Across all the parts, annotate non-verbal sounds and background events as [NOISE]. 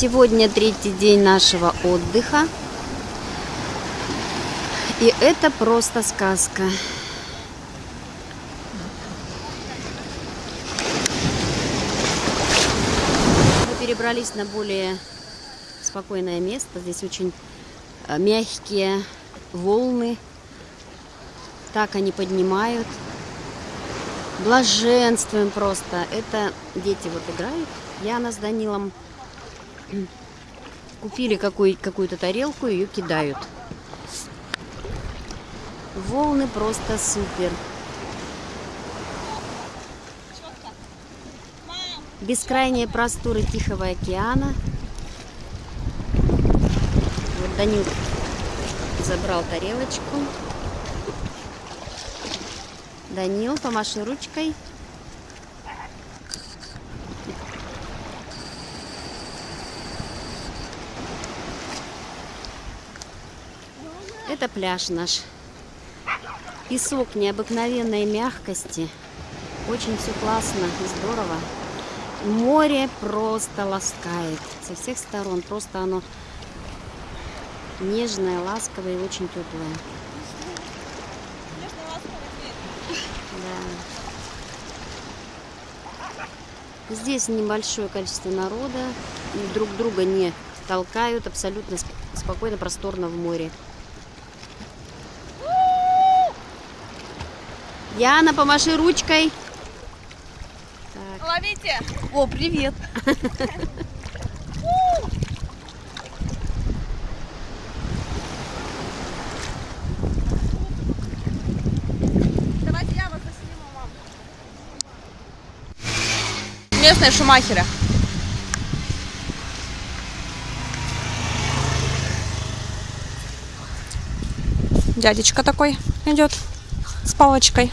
Сегодня третий день нашего отдыха. И это просто сказка. Мы перебрались на более спокойное место. Здесь очень э, мягкие волны. Так они поднимают. Блаженствуем просто. Это дети вот играют. Яна с Данилом купили какую- какую-то тарелку, ее кидают. Волны просто супер. Бескрайние просторы Тихого океана. Вот Данил забрал тарелочку. Данил, помаши ручкой. Это пляж наш. Песок необыкновенной мягкости. Очень все классно и здорово. Море просто ласкает со всех сторон. Просто оно нежное, ласковое и очень теплое. Да. Здесь небольшое количество народа. Друг друга не толкают. Абсолютно сп- спокойно, просторно в море. Яна, помаши ручкой. Так. Ловите! О, привет. Давайте я вас засниму, мам. Местные шумахеры. Дядечка такой идет с палочкой.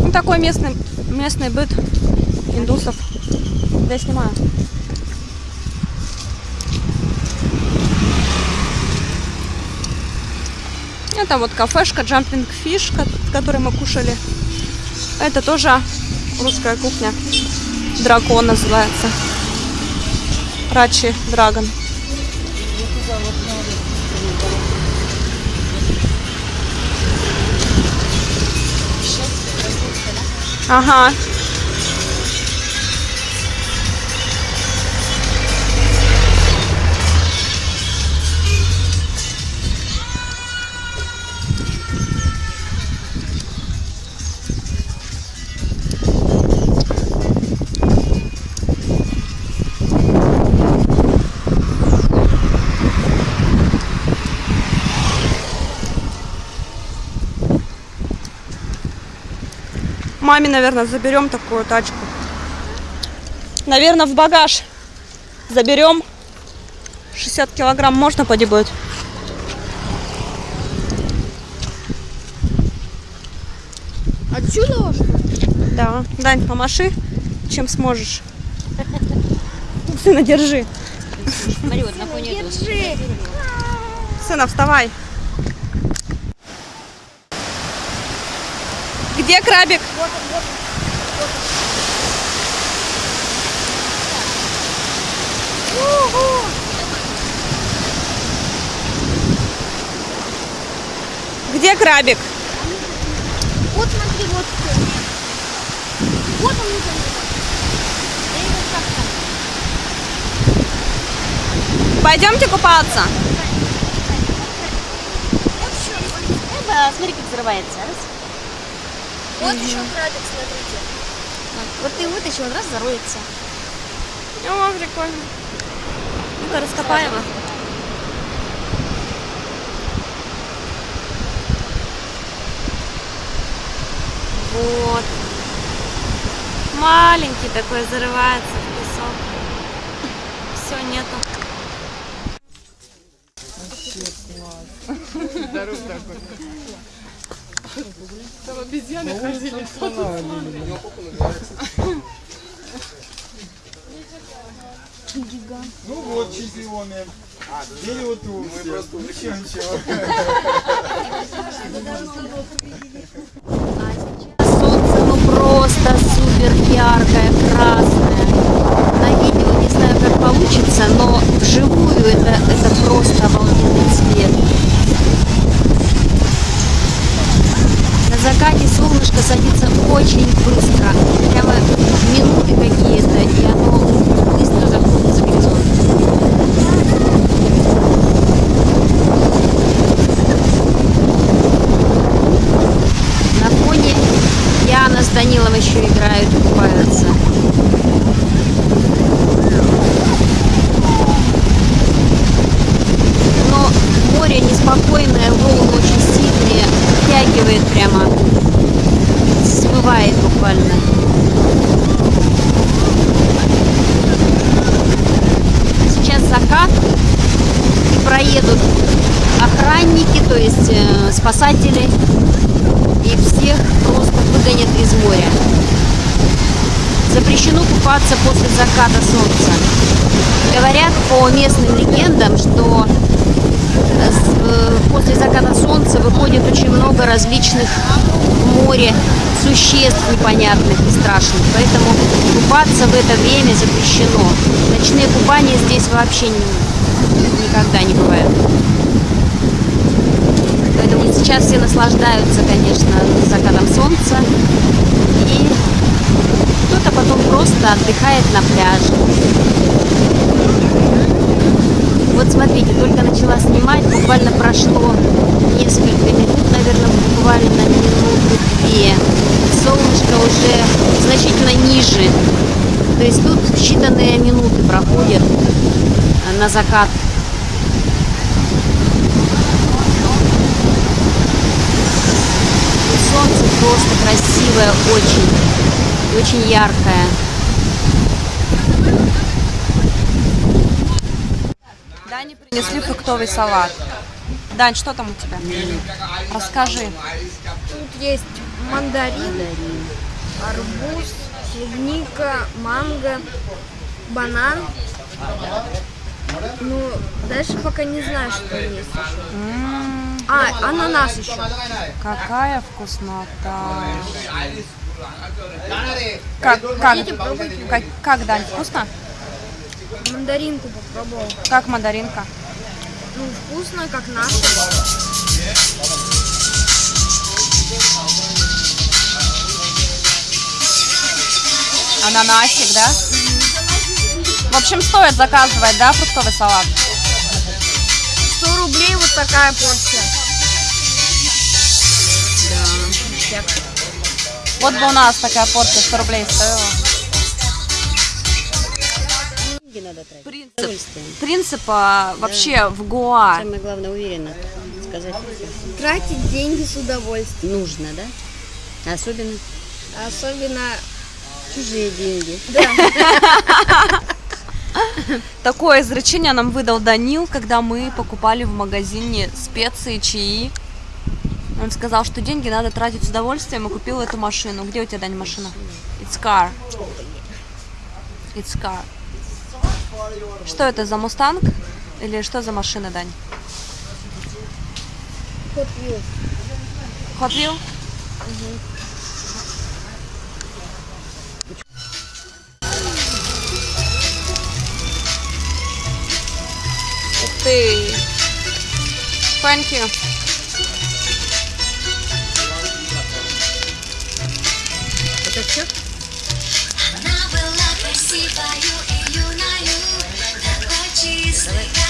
Ну, такой местный, местный быт индусов. Я снимаю. Это вот кафешка Jumping Fish, ко- в которой мы кушали. Это тоже русская кухня. Дракон называется. Рачи Драгон. Uh huh. Маме, наверное, заберем такую тачку. Наверное, в багаж заберем. 60 килограмм можно поди будет? Отсюда уж? Да. Дань, помаши, чем сможешь. Сына, держи. Смотри, вот на. Сына, вставай. Где крабик? Где крабик? Вот смотри, вот. Вот он уже. Пойдемте купаться. Вот. Эба, смотри, как взрывается. Раз. Вот еще крабик, смотрите. Вот ты вытащил, он раз зароется. О, прикольно. Ну-ка, раскопаем. его. Вот. Маленький такой зарывается в песок. Все, нету. Гигант. Ну вот, чемпионы. Дерево тут. Мы просто ничего, ничего. [LAUGHS] Солнце ну просто супер яркое, красное. На видео не знаю, как получится, но вживую это, это просто обалденный закате солнышко садится очень быстро, прямо минуты какие-то, и оно быстро заходит за горизонт. На фоне Яна с Данилом еще играют и купаются. Море неспокойное, волны очень сильные, втягивает прямо, буквально. Сейчас закат и проедут охранники, то есть э, спасатели и всех просто выгонят из моря. Запрещено купаться после заката солнца. Говорят по местным легендам, что э, э, после заката солнца выходит очень много различных море существ непонятных и страшных. Поэтому купаться в это время запрещено. Ночные купания здесь вообще ни- никогда не бывают. Поэтому сейчас все наслаждаются, конечно, закатом солнца. И кто-то потом просто отдыхает на пляже. Вот смотрите, только начала снимать, буквально прошло несколько минут, наверное, буквально минуты-две. Солнышко уже значительно ниже. То есть тут считанные минуты проходят на закат. Солнце просто красивое очень. Очень яркое. Дане принесли фруктовый салат. Дань, что там у тебя? Расскажи. Тут есть мандарин, арбуз, клубника, манго, банан. Ну, дальше пока не знаю, что есть еще. А, ананас еще. какая вкуснота. Как, как, как, как, Дань, вкусно? Мандаринку попробовал. Как мандаринка? Ну, вкусно, как наша. Ананасик, да? В общем, стоит заказывать, да, фруктовый салат? 100 рублей вот такая порция. Вот бы у нас такая порция 100 рублей стоила. Надо тратить. Принцип, Удовольствие. принцип а, вообще в Гоа. Самое главное, уверенно сказать Тратить деньги с удовольствием. нужно, да? Особенно Особенно... чужие деньги. [LAUGHS] Такое изречение нам выдал Данил, когда мы покупали в магазине специи, чаи. Он сказал, что деньги надо тратить с удовольствием и купил эту машину. Где у тебя, Дань, машина? It's car. It's car. Что это за мустанг? Или что за машина, Дань? Hot Wheel. Hot Wheel? Угу. Ух ты! Thank you. Это все? Она была красивою и юною. excellent.